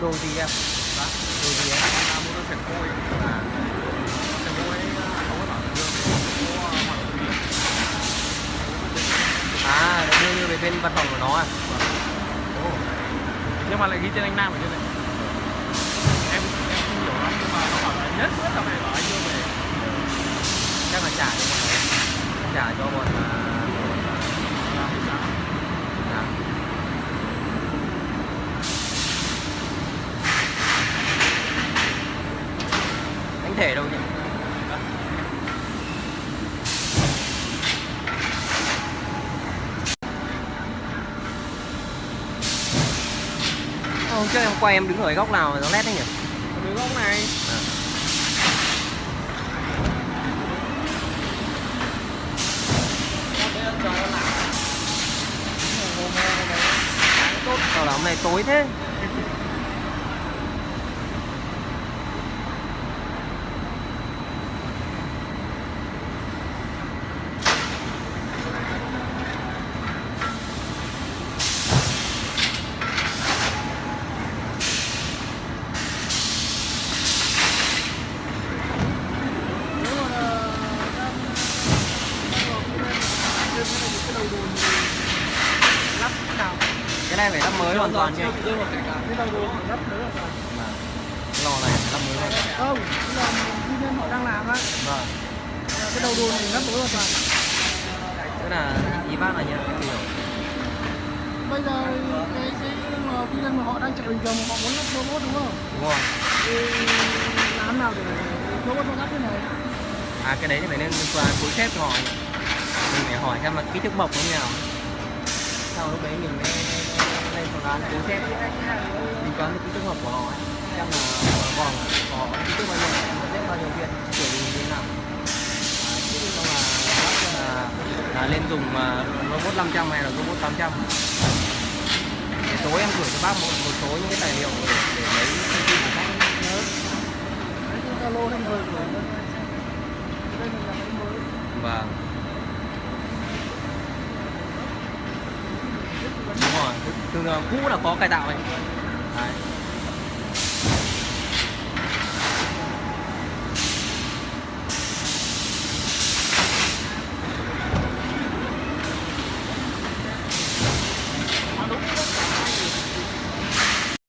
đồ đồ gì em? Đó. đồ gì em? Là mua sạch côi à sạch côi không có bảo dương à đưa như về bên văn phòng của nó à? Nhưng mà lại ghi tên anh Nam ở trên này. Em em không hiểu lắm nhưng mà nó bảo là nhất quyết là phải bảo anh đưa về. Chắc là trả cho bọn trả cho bọn à, là thị xã à. anh thể đâu nhỉ Hôm trước em quay em đứng ở góc nào mà nó lét đấy nhỉ? từ góc này À. Sao là hôm nay tối thế? nếu mà là đang đang vào cái này thêm cái này một cái đầu đồn lắp nào Cái này phải lắp mới hoàn toàn một cái cả cái đầu đồn thì lắp mới hoàn toàn Mà cái lò này lắp mới hoàn toàn. không cái là tư nhân họ đang làm á Vâng. cái đầu đồn thì lắp mới hoàn toàn Tức là ý bác là như em hiểu. bây giờ cái cái tư nhân mà họ đang chạy bình thường họ muốn lắp robot đúng không Đúng không? thì làm nào để robot nó lắp thế này À cái đấy thì phải nên qua phối xếp cho họ. Mình phải hỏi xem là kích thước bọc như nào. Sau lúc đấy mình mới lên phương án phối xếp tính toán được kích thước hộp của họ ấy. Xem là vòng họ kích thước bao nhiêu, xếp bao nhiêu viên, kiểu gì như thế nào. Chứ không là là, là lên dùng mà robot 500 hay là robot 800 để tối em gửi cho bác một, một số những cái tài liệu để, để lấy thông tin của bác nhớ Zalo cái mới Vâng. Đúng rồi, thường thường cũ là có cải tạo ấy. Đấy.